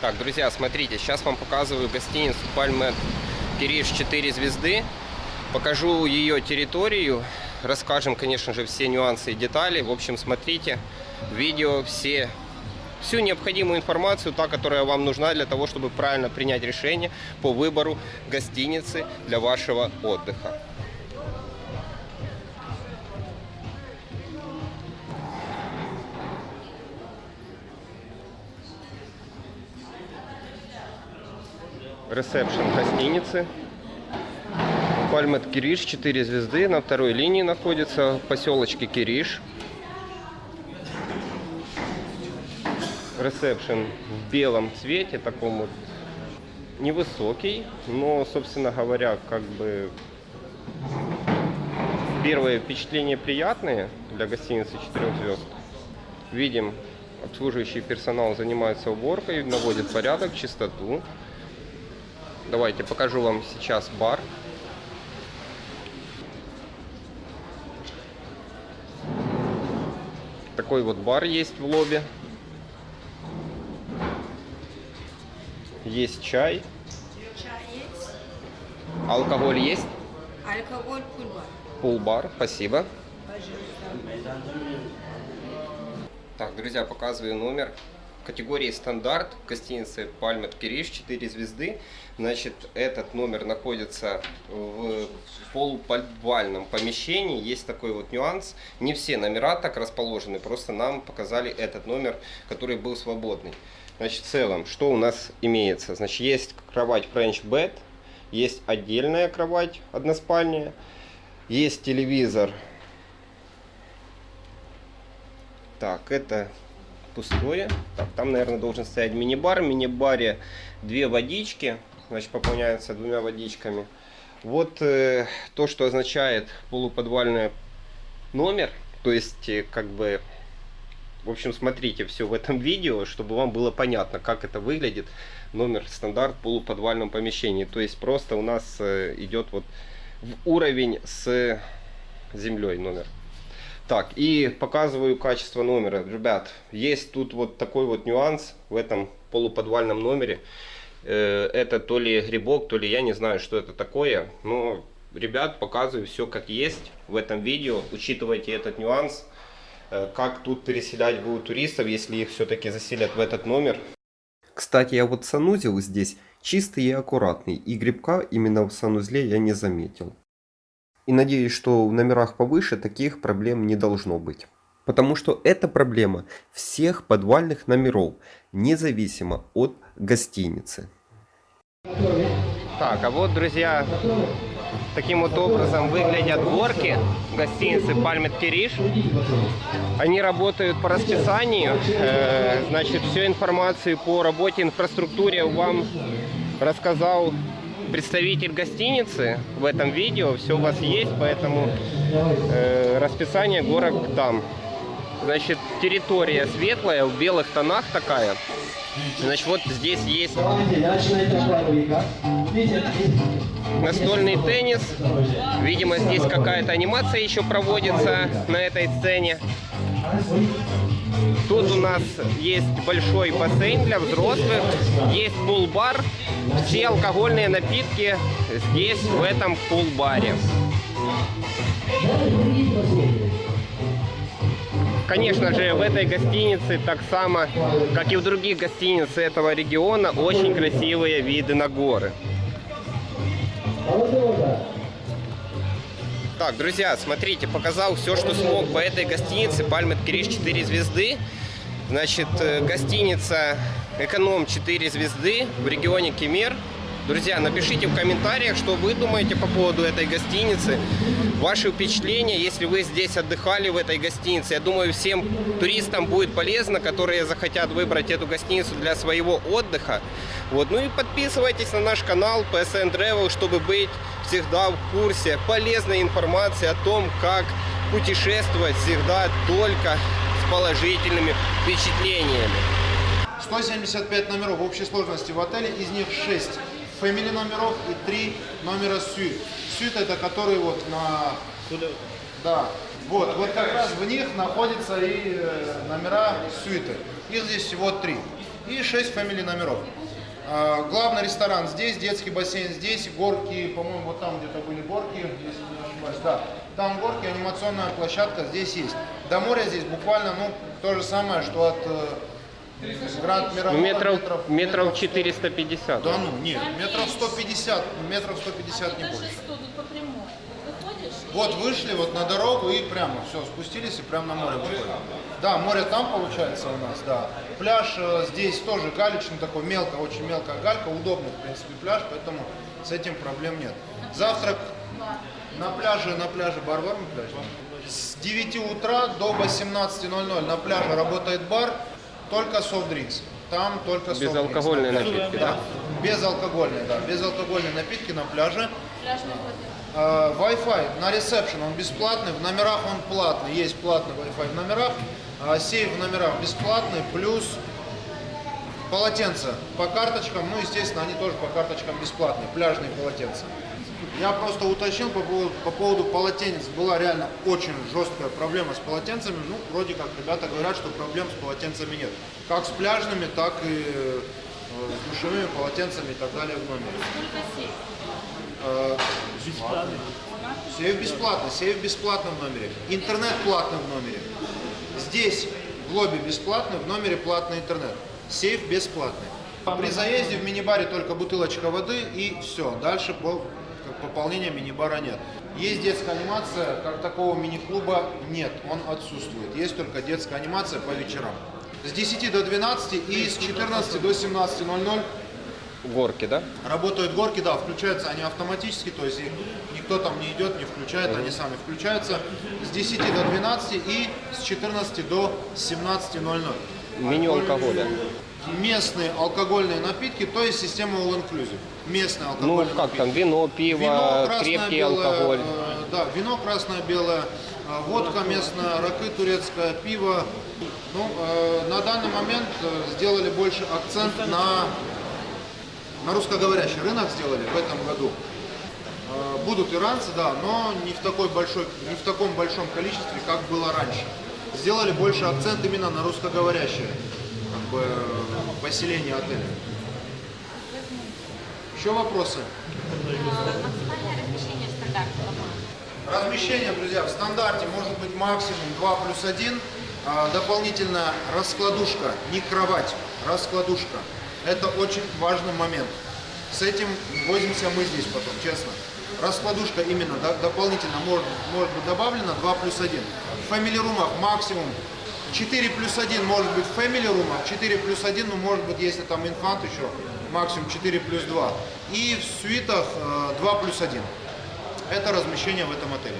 Так, друзья, смотрите, сейчас вам показываю гостиницу Пальме Кириш 4 звезды. Покажу ее территорию, расскажем, конечно же, все нюансы и детали. В общем, смотрите видео все всю необходимую информацию, та, которая вам нужна для того, чтобы правильно принять решение по выбору гостиницы для вашего отдыха. Ресепшн гостиницы. Пальмет Кириш, 4 звезды, на второй линии находится, поселочке Кириш. Ресепшн в белом цвете, таком вот невысокий, но, собственно говоря, как бы первые впечатления приятные для гостиницы 4 звезд. Видим, обслуживающий персонал занимается уборкой, наводит порядок, чистоту. Давайте покажу вам сейчас бар. Такой вот бар есть в лобби. Есть чай. Чай есть. Алкоголь есть? Алкоголь пульбар. Пул-бар, спасибо. Пожалуйста. Так, друзья, показываю номер категории стандарт гостиницы Пальмет Кириш 4 звезды. Значит, этот номер находится в полуподвальном помещении. Есть такой вот нюанс. Не все номера так расположены, просто нам показали этот номер, который был свободный. Значит, в целом, что у нас имеется? Значит, есть кровать French Bed, есть отдельная кровать односпальная, есть телевизор. Так, это пустое. Так, там, наверное, должен стоять мини-бар. В мини-баре две водички. Значит, пополняются двумя водичками. Вот э, то, что означает полуподвальный номер. То есть, э, как бы, в общем, смотрите все в этом видео, чтобы вам было понятно, как это выглядит. Номер стандарт в полуподвальном помещении. То есть, просто у нас э, идет вот в уровень с землей номер. Так, и показываю качество номера. Ребят, есть тут вот такой вот нюанс в этом полуподвальном номере. Э, это то ли грибок, то ли я не знаю, что это такое. Но, ребят, показываю все как есть в этом видео. Учитывайте этот нюанс. Э, как тут переселять будут туристов, если их все-таки заселят в этот номер. Кстати, я вот санузел здесь чистый и аккуратный. И грибка именно в санузле я не заметил. И надеюсь, что в номерах повыше таких проблем не должно быть. Потому что это проблема всех подвальных номеров, независимо от гостиницы. Так, а вот, друзья, таким вот образом выглядят горки гостиницы Пальмет Кириш. Они работают по расписанию. Э, значит, всю информацию по работе инфраструктуре вам рассказал представитель гостиницы в этом видео. Все у вас есть, поэтому э, расписание горок там. Значит, территория светлая, в белых тонах такая. Значит, вот здесь есть настольный теннис. Видимо, здесь какая-то анимация еще проводится на этой сцене. Тут у нас есть большой бассейн для взрослых, есть пул-бар. Все алкогольные напитки здесь, в этом пул-баре. Конечно же, в этой гостинице, так само, как и в других гостиницах этого региона, очень красивые виды на горы. Так, друзья, смотрите, показал все, что смог по этой гостинице. Пальмет Кириш 4 звезды. Значит, э, гостиница Эконом 4 звезды в регионе Кемер. Друзья, напишите в комментариях, что вы думаете по поводу этой гостиницы. Ваши впечатления, если вы здесь отдыхали в этой гостинице. Я думаю, всем туристам будет полезно, которые захотят выбрать эту гостиницу для своего отдыха. Вот. Ну и подписывайтесь на наш канал PSN Travel, чтобы быть всегда в курсе полезной информации о том, как путешествовать всегда только положительными впечатлениями. 175 номеров в общей сложности в отеле, из них 6 фэмили номеров и 3 номера сюит. Сюит это который вот на... Да. Вот, вот как раз в них находятся и э, номера сюиты. Их здесь всего три. И шесть фамилий номеров. А, главный ресторан здесь, детский бассейн здесь, горки, по-моему, вот там где-то были горки, если не ошибаюсь, да. Там горки, анимационная площадка здесь есть. До моря здесь буквально, ну, то же самое, что от э, Гранд Мирового Ну, метров, метров 450. Да ну, нет, метров 150, метров 150 не больше. 100 тут по прямой. Выходишь? Вот вышли вот на дорогу и прямо, все, спустились и прямо на море выходим. Да, море там получается у нас, да. Пляж э, здесь тоже галечный такой, мелко, очень мелкая галька, удобный, в принципе, пляж, поэтому с этим проблем нет. Завтрак на пляже, на пляже бар варм пляж. С 9 утра до 18.00 на пляже работает бар, только софт-дринкс. Там только. Безалкогольные на пляже. напитки, Да, безалкогольные, да, безалкогольные напитки на пляже. Пляжный. Э, Wi-Fi на ресепшн он бесплатный, в номерах он платный, есть платный Wi-Fi в номерах, а сейф в номерах бесплатный, плюс полотенца по карточкам, ну, естественно, они тоже по карточкам бесплатные, пляжные полотенца. Я просто уточнил по поводу, по поводу полотенец. Была реально очень жесткая проблема с полотенцами. Ну, вроде как ребята говорят, что проблем с полотенцами нет. Как с пляжными, так и э, с душевыми полотенцами и так далее в номере. Сколько сейф? Э, Сейф бесплатно, сейф бесплатно в номере. Интернет платно в номере. Здесь в лобби бесплатно, в номере платный интернет. Сейф бесплатный. При заезде в мини-баре только бутылочка воды и все. Дальше по- пополнения мини-бара нет. Есть детская анимация, как такого мини-клуба нет, он отсутствует. Есть только детская анимация по вечерам. С 10 до 12 и с 14 до 17.00 Горки, да? Работают горки, да, включаются они автоматически, то есть их никто там не идет, не включает, они сами включаются с 10 до 12 и с 14 до 17.00. Меню алкоголя. Местные алкогольные напитки, то есть система All Inclusive. Местные Ну, алкогольные как там, напитки. вино, пиво, Вино красное, крепкий белое, алкоголь. э, да, вино красное, белое, э, водка местная, ракы турецкая, пиво. Ну, э, на данный момент э, сделали больше акцент на, на русскоговорящий рынок сделали в этом году. Э, Будут иранцы, да, но не в, такой большой, не в таком большом количестве, как было раньше. Сделали больше акцент именно на русскоговорящее как бы, поселение отеля. Еще вопросы? Размещение друзья, в стандарте может быть максимум 2 плюс 1. А, дополнительно раскладушка, не кровать, раскладушка. Это очень важный момент. С этим возимся мы здесь потом, честно. Раскладушка именно до- дополнительно может, может быть добавлена 2 плюс 1. В family румах максимум 4 плюс 1 может быть family румах, 4 плюс 1, ну может быть если там инфант еще, максимум 4 плюс 2. И в суитах э, 2 плюс 1. Это размещение в этом отеле.